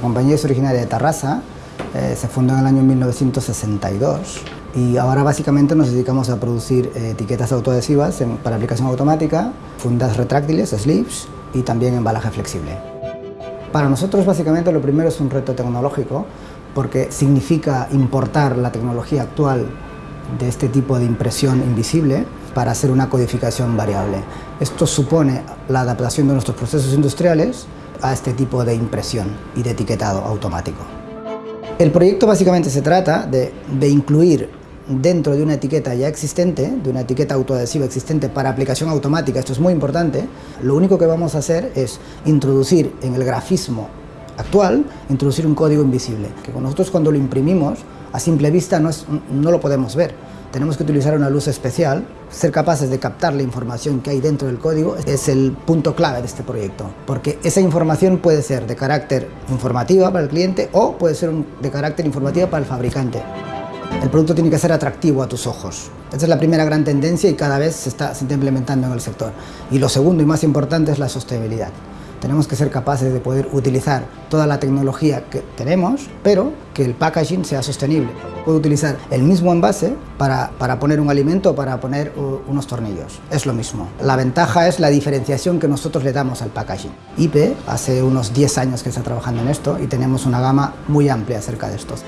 compañía es originaria de Tarrasa, eh, se fundó en el año 1962 y ahora básicamente nos dedicamos a producir eh, etiquetas autoadhesivas para aplicación automática, fundas retráctiles, sleeves y también embalaje flexible. Para nosotros básicamente lo primero es un reto tecnológico porque significa importar la tecnología actual de este tipo de impresión invisible para hacer una codificación variable. Esto supone la adaptación de nuestros procesos industriales a este tipo de impresión y de etiquetado automático. El proyecto básicamente se trata de, de incluir dentro de una etiqueta ya existente, de una etiqueta autoadhesiva existente para aplicación automática, esto es muy importante, lo único que vamos a hacer es introducir en el grafismo actual, introducir un código invisible, que nosotros cuando lo imprimimos, a simple vista no, no lo podemos ver. Tenemos que utilizar una luz especial, ser capaces de captar la información que hay dentro del código es el punto clave de este proyecto, porque esa información puede ser de carácter informativa para el cliente o puede ser de carácter informativa para el fabricante. El producto tiene que ser atractivo a tus ojos. Esa es la primera gran tendencia y cada vez se está, se está implementando en el sector. Y lo segundo y más importante es la sostenibilidad. Tenemos que ser capaces de poder utilizar toda la tecnología que tenemos, pero que el packaging sea sostenible. Puedo utilizar el mismo envase para, para poner un alimento o para poner unos tornillos. Es lo mismo. La ventaja es la diferenciación que nosotros le damos al packaging. IP hace unos 10 años que está trabajando en esto y tenemos una gama muy amplia acerca de estos.